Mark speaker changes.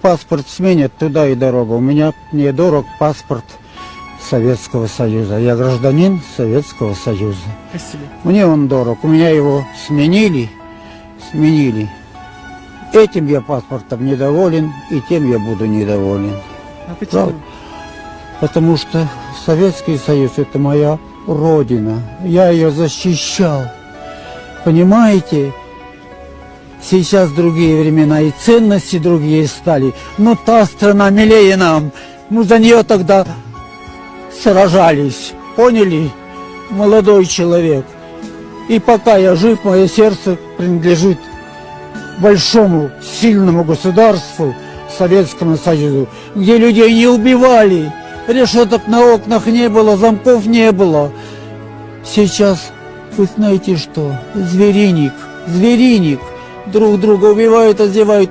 Speaker 1: паспорт сменят, туда и дорога. У меня не дорог паспорт Советского Союза. Я гражданин Советского Союза.
Speaker 2: Спасибо.
Speaker 1: Мне он дорог. У меня его сменили, сменили. Этим я паспортом недоволен, и тем я буду недоволен.
Speaker 2: А почему?
Speaker 1: Правда. Потому что Советский Союз это моя родина. Я ее защищал. Понимаете? Сейчас другие времена и ценности другие стали. Но та страна милее нам. Мы за нее тогда сражались. Поняли? Молодой человек. И пока я жив, мое сердце принадлежит большому, сильному государству, Советскому Союзу, где людей не убивали, решеток на окнах не было, замков не было. Сейчас, вы знаете что, звериник, звериник, друг друга убивают, одевают.